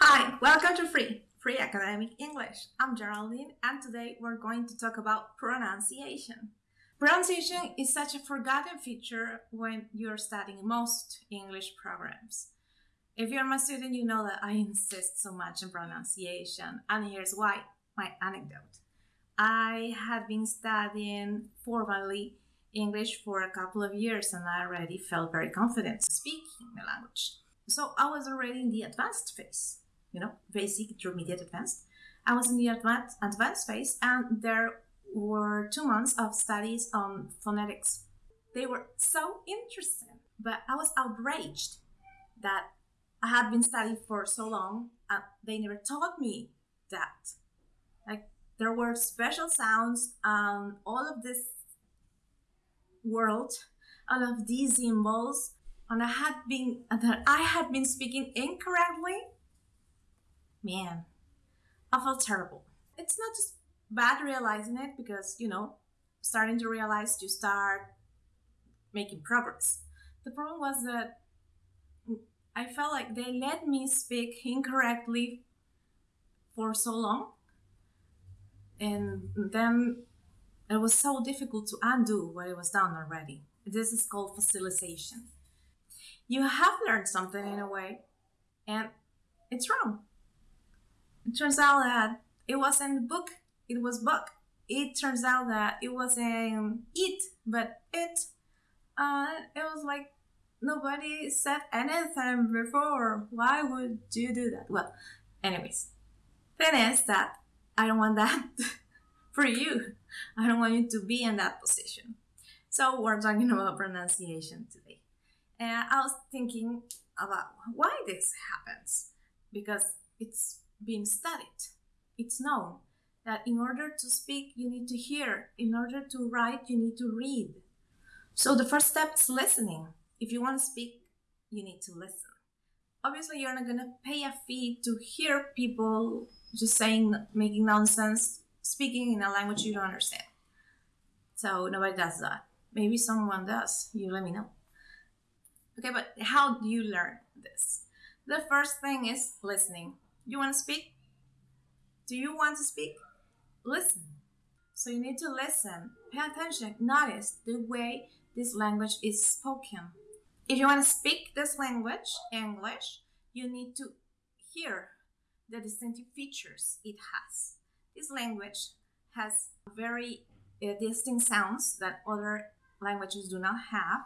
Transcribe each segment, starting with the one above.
Hi, welcome to Free, Free Academic English. I'm Geraldine and today we're going to talk about pronunciation. Pronunciation is such a forgotten feature when you're studying most English programs. If you're my student, you know that I insist so much on pronunciation, and here's why my anecdote. I had been studying formally English for a couple of years and I already felt very confident speaking the language. So I was already in the advanced phase, you know, basic, intermediate, advanced. I was in the advanced, advanced phase and there were two months of studies on phonetics. They were so interesting, but I was outraged that I had been studying for so long and they never taught me that. Like there were special sounds and all of this world, all of these symbols, and I had been that I had been speaking incorrectly. Man, I felt terrible. It's not just bad realizing it because you know, starting to realize you start making progress. The problem was that I felt like they let me speak incorrectly for so long. And then it was so difficult to undo what it was done already. This is called fossilization. You have learned something in a way, and it's wrong. It turns out that it wasn't book, it was book. It turns out that it wasn't it, but it. Uh, it was like nobody said anything before. Why would you do that? Well, anyways, thing is that I don't want that for you. I don't want you to be in that position. So we're talking about pronunciation today. And I was thinking about why this happens because it's been studied. It's known that in order to speak, you need to hear. In order to write, you need to read. So the first step is listening if you want to speak, you need to listen. Obviously, you're not going to pay a fee to hear people just saying, making nonsense, speaking in a language you don't understand. So nobody does that. Maybe someone does. You let me know. Okay, but how do you learn this? The first thing is listening. You want to speak? Do you want to speak? Listen. So you need to listen, pay attention, notice the way this language is spoken. If you want to speak this language, English, you need to hear the distinctive features it has. This language has very uh, distinct sounds that other languages do not have.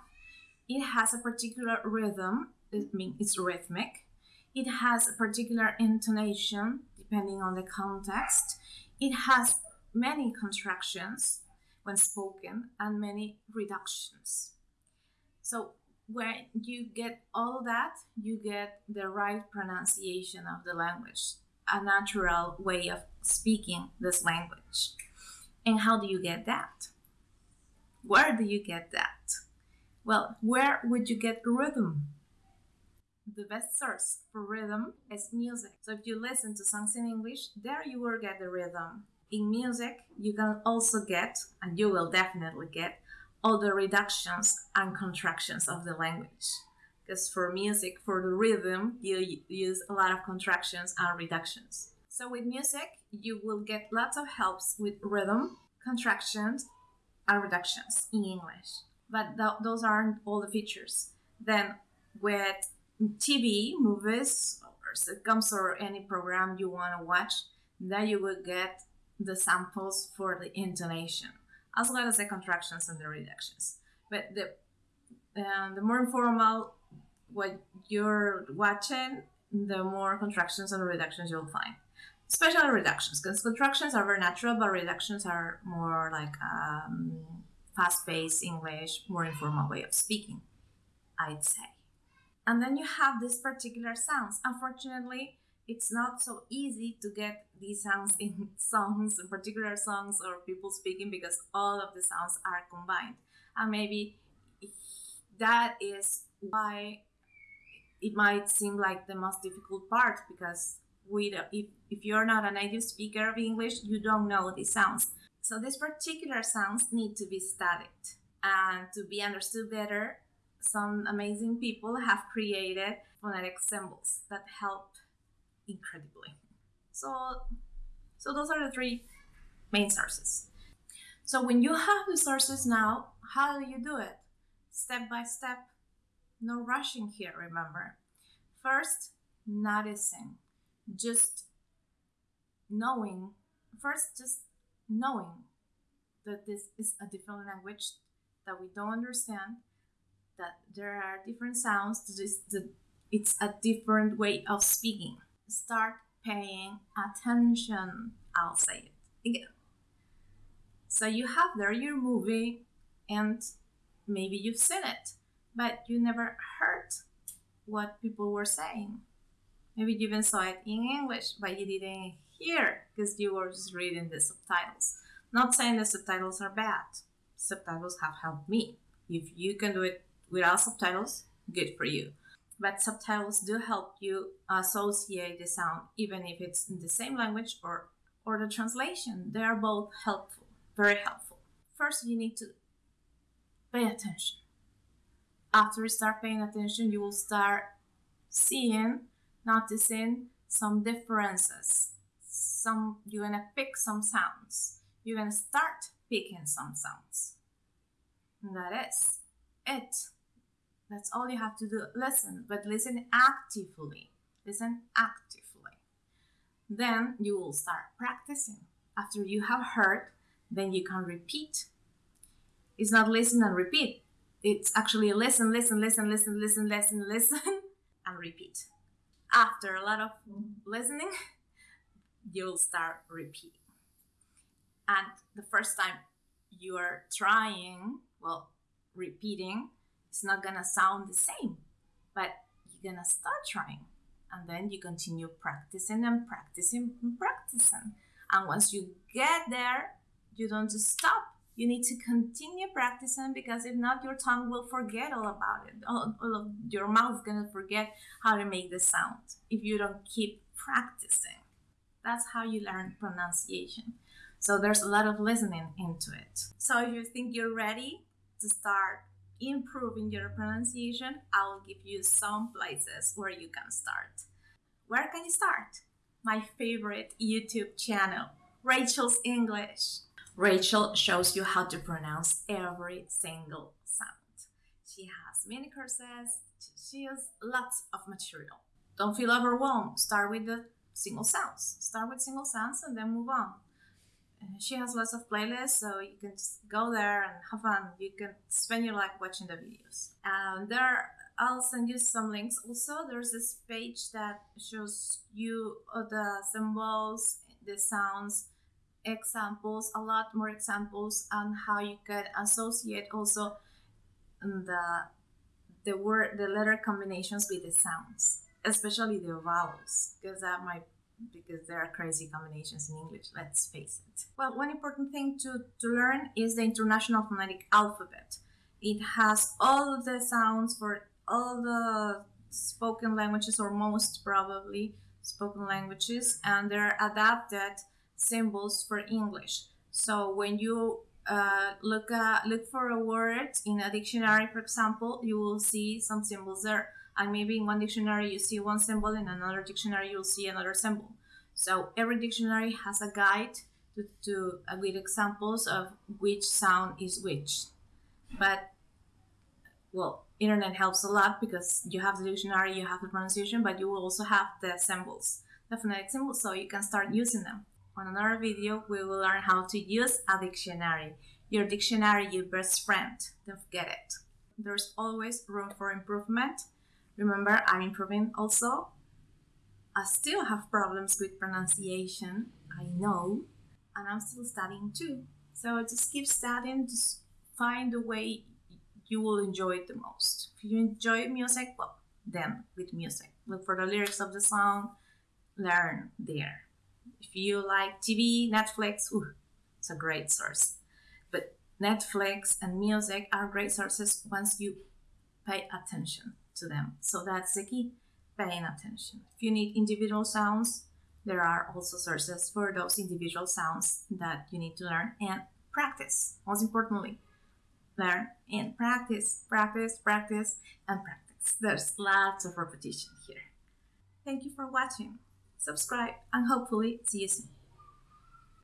It has a particular rhythm, I mean, it's rhythmic. It has a particular intonation depending on the context. It has many contractions when spoken and many reductions. So when you get all that, you get the right pronunciation of the language, a natural way of speaking this language. And how do you get that? Where do you get that? Well, where would you get rhythm? The best source for rhythm is music. So if you listen to songs in English, there you will get the rhythm. In music, you can also get, and you will definitely get, all the reductions and contractions of the language. Because for music, for the rhythm, you use a lot of contractions and reductions. So with music, you will get lots of helps with rhythm, contractions, and reductions in English. But th- those aren't all the features. Then with TV, movies, or sitcoms, or any program you want to watch, then you will get the samples for the intonation as well as the contractions and the reductions. But the uh, the more informal what you're watching, the more contractions and reductions you'll find. Especially reductions, because contractions are very natural, but reductions are more like um, fast-paced English, more informal way of speaking, I'd say. And then you have these particular sounds. Unfortunately, it's not so easy to get these sounds in songs, in particular songs or people speaking, because all of the sounds are combined. And maybe that is why it might seem like the most difficult part because we if, if you're not a native speaker of English, you don't know these sounds. So these particular sounds need to be studied and to be understood better. Some amazing people have created phonetic symbols that help incredibly. So, so those are the three main sources. So when you have the sources now, how do you do it? Step by step. No rushing here, remember. First, noticing. Just knowing. First, just knowing that this is a different language that we don't understand, that there are different sounds, it's a different way of speaking. Start paying attention. I'll say it again. So you have there your movie, and maybe you've seen it, but you never heard what people were saying. Maybe you even saw it in English, but you didn't hear because you were just reading the subtitles. Not saying the subtitles are bad. Subtitles have helped me. If you can do it without subtitles, good for you. But subtitles do help you associate the sound, even if it's in the same language or, or the translation. They are both helpful, very helpful. First, you need to pay attention. After you start paying attention, you will start seeing, noticing some differences. Some you're gonna pick some sounds you're to start picking some sounds. And that is it. That's all you have to do. Listen, but listen actively. Listen actively. Then you will start practicing. After you have heard, then you can repeat. It's not listen and repeat. It's actually listen, listen, listen, listen, listen, listen, listen, and repeat. After a lot of listening, you'll start repeating and the first time you are trying well repeating it's not gonna sound the same but you're gonna start trying. And then you continue practicing and practicing and practicing. And once you get there you don't just stop. You need to continue practicing because if not your tongue will forget all about it. All, all of your mouth gonna forget how to make the sound if you don't keep practicing. That's how you learn pronunciation. So there's a lot of listening into it. So if you think you're ready to start improving your pronunciation, I will give you some places where you can start. Where can you start? My favorite YouTube channel, Rachel's English. Rachel shows you how to pronounce every single sound. She has mini courses, she has lots of material. Don't feel overwhelmed. Start with the single sounds. Start with single sounds and then move on Uh, she has lots of playlists, so you can just go there and have fun. You can spend your life watching the videos. And there, I'll send you some links. Also, there's this page that shows you uh, the symbols, the sounds, examples, a lot more examples on how you can associate also um, the the word, the letter combinations with the sounds, especially the vowels, because that might because there are crazy combinations in English, let's face it. Well, one important thing to, to learn is the International Phonetic Alphabet. It has all the sounds for all the spoken languages, or most probably spoken languages, and they're adapted symbols for English. So when you uh, look at, look for a word in a dictionary, for example, you will see some symbols there and maybe in one dictionary you see one symbol in another dictionary you'll see another symbol. So every dictionary has a guide to, to uh, with examples of which sound is which. But well internet helps a lot because you have the dictionary you have the pronunciation but you will also have the symbols the phonetic symbols so you can start using them. On another video we will learn how to use a dictionary. Your dictionary your best friend. Don't forget it. There's always room for improvement Remember, I'm improving also. I still have problems with pronunciation, I know, and I'm still studying too. So just keep studying, just find the way you will enjoy it the most. If you enjoy music, well, then with music. Look for the lyrics of the song, learn there. If you like TV, Netflix, ooh, it's a great source. But Netflix and music are great sources once you pay attention to them. So that's the key, paying attention. If you need individual sounds, there are also sources for those individual sounds that you need to learn and practice. Most importantly, learn and practice, practice, practice, and practice. There's lots of repetition here. Thank you for watching. subscribe, and hopefully see you soon.